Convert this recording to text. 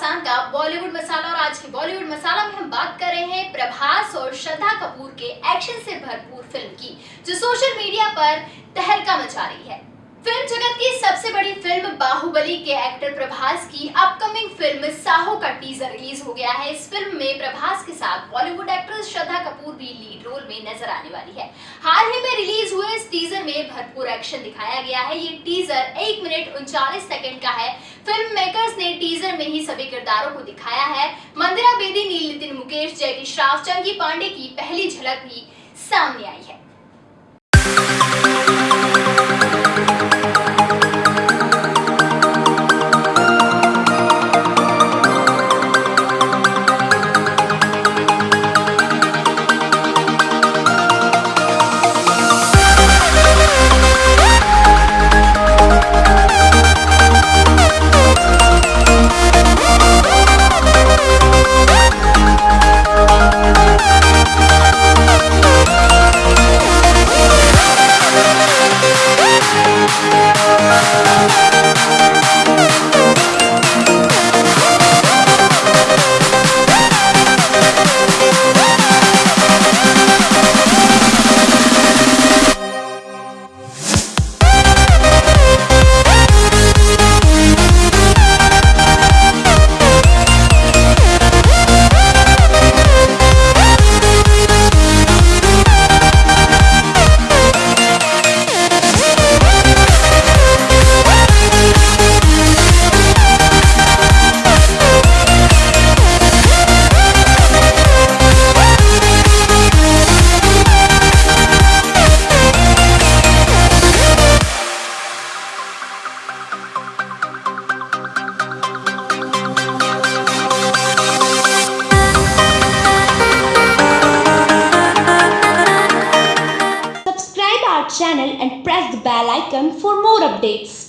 के बॉलीवुड मसाला में हम बात कर रहे हैं प्रभास और श्रद्धा कपूर के एक्शन से भरपूर फ़िल्म की, जो सोशल मीडिया पर तहलका मचा रही है। फ़िल्म जगत की सबसे बड़ी फ़िल्म बाहुबली के एक्टर प्रभास की अपकमिंग फ़िल्म साहो का टीजर रिलीज़ हो गया है। इस फ़िल्म में प्रभास के साथ बॉलीवुड एक्ट्रेस श्रद्धा कपूर भी लीड रोल में नज़र आने वाली है। हाल ही में रिलीज़ हुए इस भरपूर एक्शन दिखाया गया है। ये टीजर एक मिनट उनचालीस सेकंड का है। फ़िल्म मेकर्स ने टीजर में ही सभी किरदारों को दिखाया है। मंदिरा बेदी नील नितिन मुकेश जयकी श्राफ चंकी पांडे की पहली झलक भी सामने आई है। Our channel and press the bell icon for more updates.